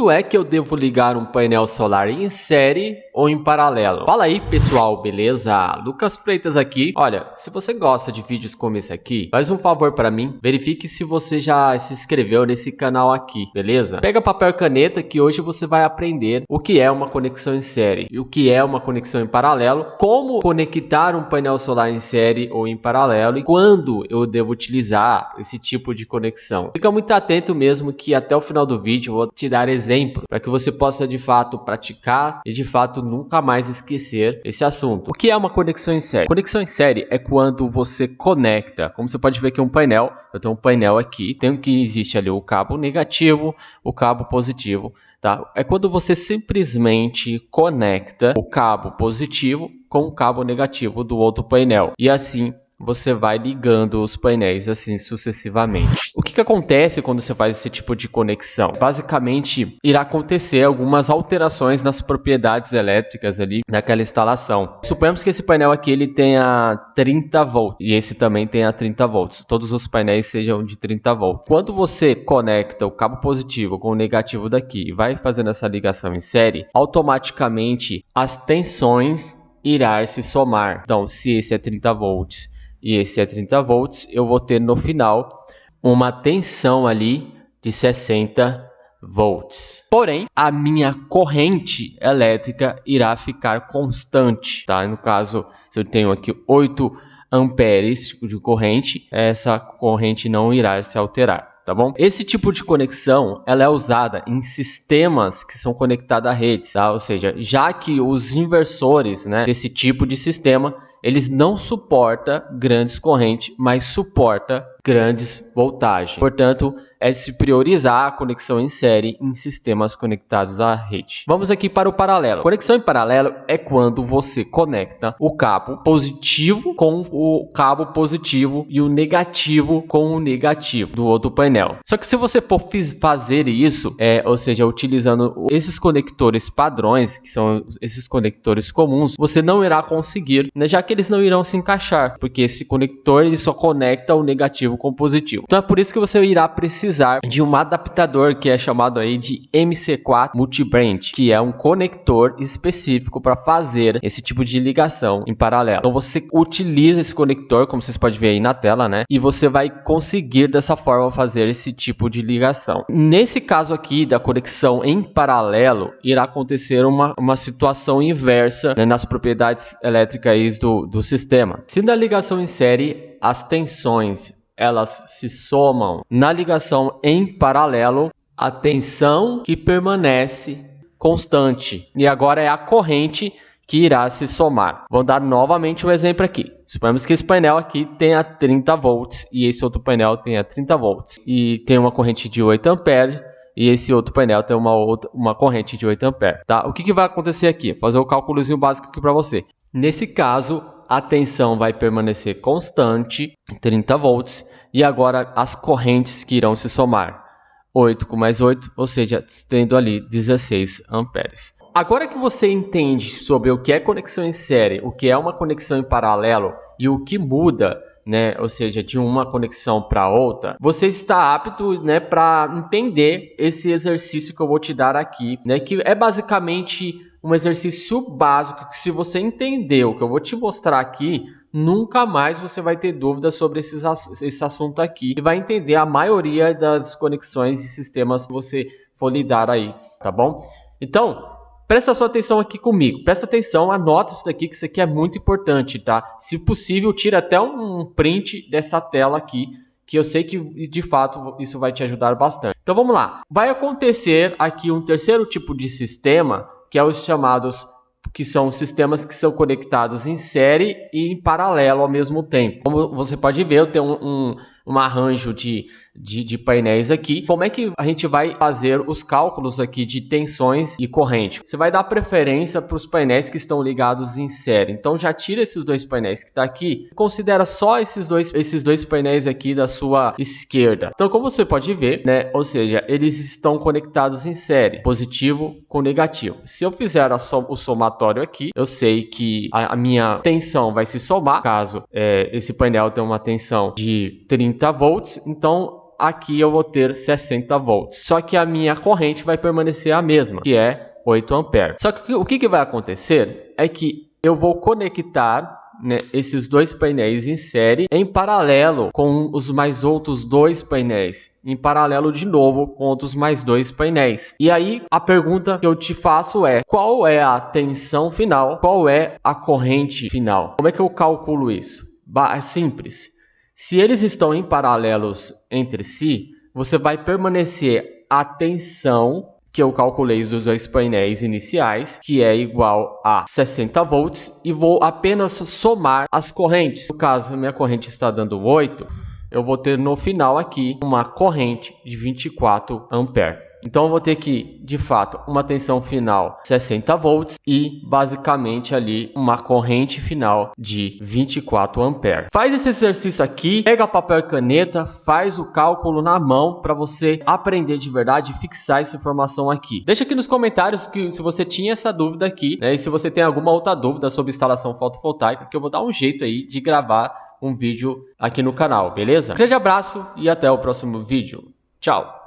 Quando é que eu devo ligar um painel solar em série ou em paralelo? Fala aí pessoal, beleza? Lucas Freitas aqui. Olha, se você gosta de vídeos como esse aqui, faz um favor para mim, verifique se você já se inscreveu nesse canal aqui, beleza? Pega papel e caneta que hoje você vai aprender o que é uma conexão em série e o que é uma conexão em paralelo, como conectar um painel solar em série ou em paralelo e quando eu devo utilizar esse tipo de conexão. Fica muito atento mesmo que até o final do vídeo eu vou te dar exemplo para que você possa de fato praticar e de fato nunca mais esquecer esse assunto. O que é uma conexão em série? Conexão em série é quando você conecta, como você pode ver aqui um painel, eu tenho um painel aqui, tem que existe ali o cabo negativo, o cabo positivo, tá? É quando você simplesmente conecta o cabo positivo com o cabo negativo do outro painel e assim você vai ligando os painéis assim sucessivamente. O que, que acontece quando você faz esse tipo de conexão? Basicamente, irá acontecer algumas alterações nas propriedades elétricas ali naquela instalação. Suponhamos que esse painel aqui ele tenha 30 volts e esse também tenha 30 volts. Todos os painéis sejam de 30 volts. Quando você conecta o cabo positivo com o negativo daqui e vai fazendo essa ligação em série, automaticamente as tensões irá se somar. Então, se esse é 30 volts e esse é 30 volts, eu vou ter no final uma tensão ali de 60 volts. Porém, a minha corrente elétrica irá ficar constante, tá? No caso, se eu tenho aqui 8 amperes de corrente, essa corrente não irá se alterar. Tá bom? Esse tipo de conexão ela é usada em sistemas que são conectados a redes, tá? ou seja, já que os inversores né, desse tipo de sistema eles não suporta grandes correntes, mas suporta grandes voltagens. Portanto, é se priorizar a conexão em série em sistemas conectados à rede. Vamos aqui para o paralelo. Conexão em paralelo é quando você conecta o cabo positivo com o cabo positivo e o negativo com o negativo do outro painel. Só que se você for fazer isso, é, ou seja, utilizando esses conectores padrões, que são esses conectores comuns, você não irá conseguir, né, já que eles não irão se encaixar, porque esse conector ele só conecta o negativo com o positivo. Então é por isso que você irá precisar de um adaptador que é chamado aí de MC4 Multibranch, que é um conector específico para fazer esse tipo de ligação em paralelo. Então você utiliza esse conector, como vocês podem ver aí na tela, né? E você vai conseguir dessa forma fazer esse tipo de ligação. Nesse caso aqui da conexão em paralelo, irá acontecer uma, uma situação inversa né, nas propriedades elétricas do, do sistema. Se na ligação em série as tensões elas se somam na ligação em paralelo, a tensão que permanece constante. E agora é a corrente que irá se somar. Vou dar novamente um exemplo aqui. Suponhamos que esse painel aqui tenha 30 volts e esse outro painel tenha 30 volts e tem uma corrente de 8 amperes e esse outro painel tem uma outra uma corrente de 8 amperes, tá? O que, que vai acontecer aqui? Vou fazer o cálculozinho básico aqui para você. Nesse caso, a tensão vai permanecer constante, 30 volts, e agora as correntes que irão se somar. 8 com mais 8, ou seja, tendo ali 16 amperes. Agora que você entende sobre o que é conexão em série, o que é uma conexão em paralelo e o que muda, né, ou seja, de uma conexão para outra, você está apto, né, para entender esse exercício que eu vou te dar aqui, né, que é basicamente um exercício básico que se você entender o que eu vou te mostrar aqui, nunca mais você vai ter dúvidas sobre esses, esse assunto aqui e vai entender a maioria das conexões e sistemas que você for lidar aí, tá bom? Então, presta sua atenção aqui comigo, presta atenção, anota isso daqui que isso aqui é muito importante, tá? Se possível, tira até um print dessa tela aqui, que eu sei que de fato isso vai te ajudar bastante. Então vamos lá, vai acontecer aqui um terceiro tipo de sistema, que é os chamados que são sistemas que são conectados em série e em paralelo ao mesmo tempo. Como você pode ver, eu tenho um, um, um arranjo de, de, de, painéis aqui. Como é que a gente vai fazer os cálculos aqui de tensões e corrente? Você vai dar preferência para os painéis que estão ligados em série. Então já tira esses dois painéis que está aqui, considera só esses dois, esses dois painéis aqui da sua esquerda. Então como você pode ver, né, ou seja, eles estão conectados em série, positivo com negativo. Se eu fizer som, o somatório aqui, eu sei que a, a, minha tensão vai se somar, caso é, esse painel tenha uma tensão de 30 30 volts, então aqui eu vou ter 60 volts. Só que a minha corrente vai permanecer a mesma, que é 8 amperes. Só que o que, que vai acontecer é que eu vou conectar né, esses dois painéis em série em paralelo com os mais outros dois painéis, em paralelo de novo com outros mais dois painéis. E aí a pergunta que eu te faço é: qual é a tensão final? Qual é a corrente final? Como é que eu calculo isso? É simples. Se eles estão em paralelos entre si, você vai permanecer a tensão que eu calculei dos dois painéis iniciais, que é igual a 60 volts, e vou apenas somar as correntes. No caso, minha corrente está dando 8, eu vou ter no final aqui uma corrente de 24 amperes. Então eu vou ter que, de fato, uma tensão final 60 volts e basicamente ali uma corrente final de 24 amperes. Faz esse exercício aqui, pega papel e caneta, faz o cálculo na mão para você aprender de verdade e fixar essa informação aqui. Deixa aqui nos comentários que se você tinha essa dúvida aqui, né, e se você tem alguma outra dúvida sobre instalação fotovoltaica, que eu vou dar um jeito aí de gravar um vídeo aqui no canal, beleza? Um grande abraço e até o próximo vídeo. Tchau!